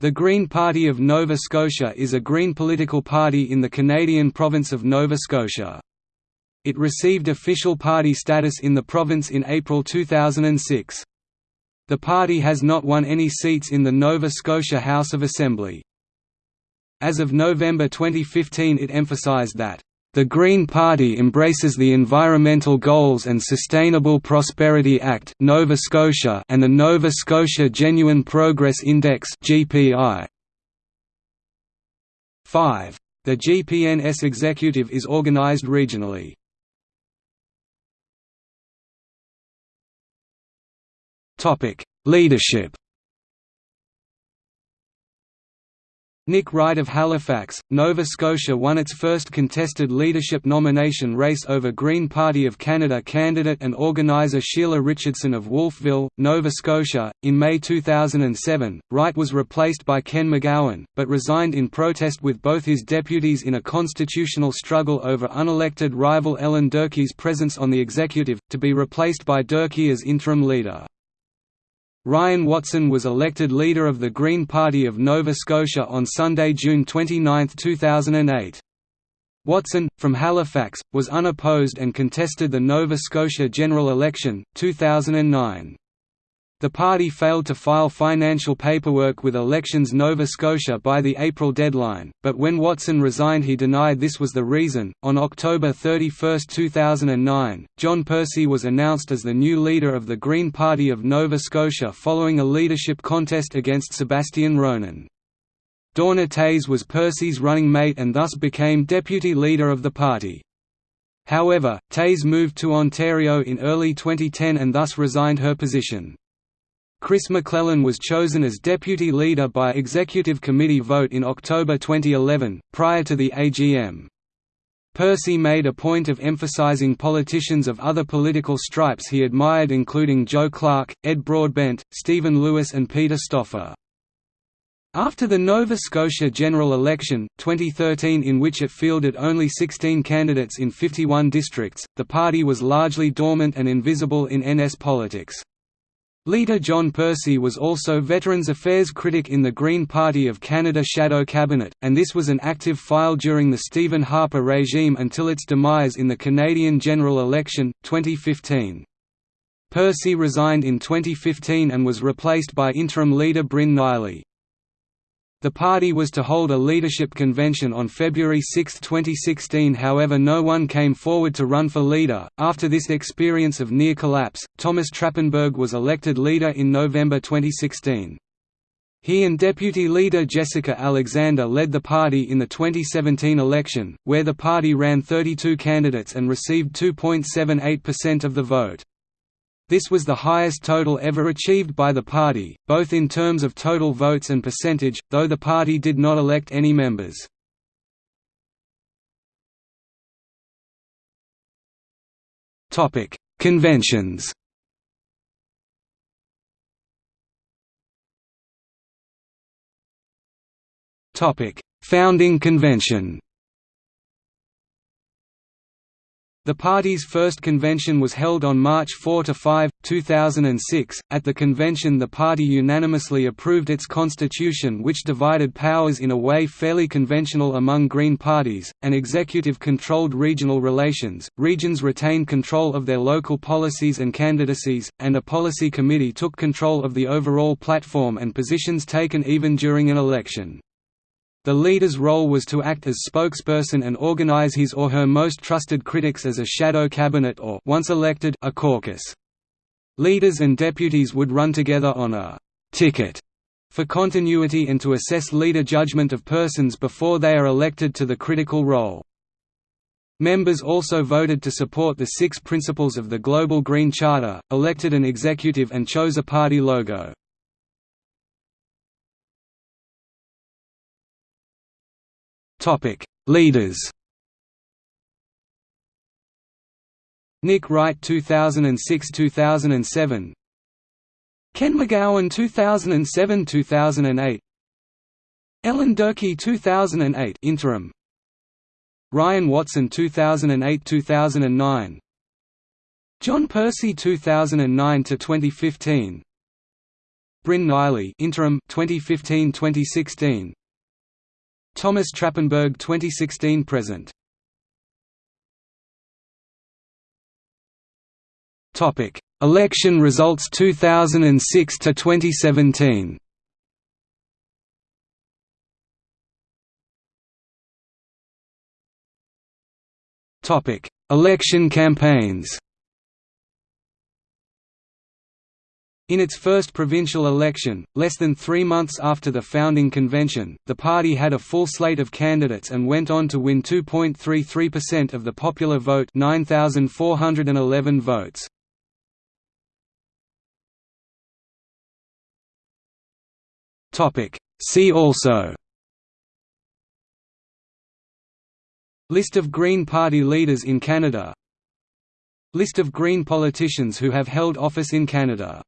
The Green Party of Nova Scotia is a Green political party in the Canadian province of Nova Scotia. It received official party status in the province in April 2006. The party has not won any seats in the Nova Scotia House of Assembly. As of November 2015 it emphasised that the Green Party embraces the Environmental Goals and Sustainable Prosperity Act Nova Scotia and the Nova Scotia Genuine Progress Index GPI. 5. The GPNS executive is organized regionally. Leadership Nick Wright of Halifax, Nova Scotia won its first contested leadership nomination race over Green Party of Canada candidate and organiser Sheila Richardson of Wolfville, Nova Scotia. In May 2007, Wright was replaced by Ken McGowan, but resigned in protest with both his deputies in a constitutional struggle over unelected rival Ellen Durkee's presence on the executive, to be replaced by Durkee as interim leader. Ryan Watson was elected leader of the Green Party of Nova Scotia on Sunday, June 29, 2008. Watson, from Halifax, was unopposed and contested the Nova Scotia general election, 2009. The party failed to file financial paperwork with Elections Nova Scotia by the April deadline, but when Watson resigned he denied this was the reason. On October 31, 2009, John Percy was announced as the new leader of the Green Party of Nova Scotia following a leadership contest against Sebastian Ronan. Dawna Tays was Percy's running mate and thus became deputy leader of the party. However, Tays moved to Ontario in early 2010 and thus resigned her position. Chris McClellan was chosen as deputy leader by executive committee vote in October 2011, prior to the AGM. Percy made a point of emphasizing politicians of other political stripes he admired including Joe Clark, Ed Broadbent, Stephen Lewis and Peter Stoffer. After the Nova Scotia general election, 2013 in which it fielded only 16 candidates in 51 districts, the party was largely dormant and invisible in NS politics. Leader John Percy was also Veterans Affairs critic in the Green Party of Canada shadow cabinet, and this was an active file during the Stephen Harper regime until its demise in the Canadian general election, 2015. Percy resigned in 2015 and was replaced by interim leader Brynn Nheiley. The party was to hold a leadership convention on February 6, 2016 however no one came forward to run for leader. After this experience of near collapse, Thomas Trappenberg was elected leader in November 2016. He and deputy leader Jessica Alexander led the party in the 2017 election, where the party ran 32 candidates and received 2.78% of the vote. This was the highest total ever achieved by the party, both in terms of total votes and percentage, though the party did not elect any members. Conventions Founding convention The party's first convention was held on March 4–5, 2006. At the convention the party unanimously approved its constitution which divided powers in a way fairly conventional among Green parties, an executive controlled regional relations, regions retained control of their local policies and candidacies, and a policy committee took control of the overall platform and positions taken even during an election. The leader's role was to act as spokesperson and organize his or her most trusted critics as a shadow cabinet or once elected, a caucus. Leaders and deputies would run together on a «ticket» for continuity and to assess leader judgment of persons before they are elected to the critical role. Members also voted to support the six principles of the Global Green Charter, elected an executive and chose a party logo. Topic: Leaders. Nick Wright 2006-2007 Ken McGowan 2007-2008 Ellen Durkee 2008 interim Ryan Watson 2008-2009 John Percy 2009 to 2015 Brynn Nheiley interim 2015-2016 Thomas Trappenberg 2016 present. Topic. Election results 2006 to 2017 Topic. Election campaigns In its first provincial election, less than three months after the founding convention, the party had a full slate of candidates and went on to win 2.33% of the popular vote 9,411 votes. See also List of Green Party leaders in Canada List of Green politicians who have held office in Canada